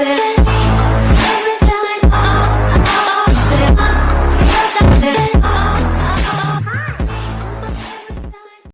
yeah.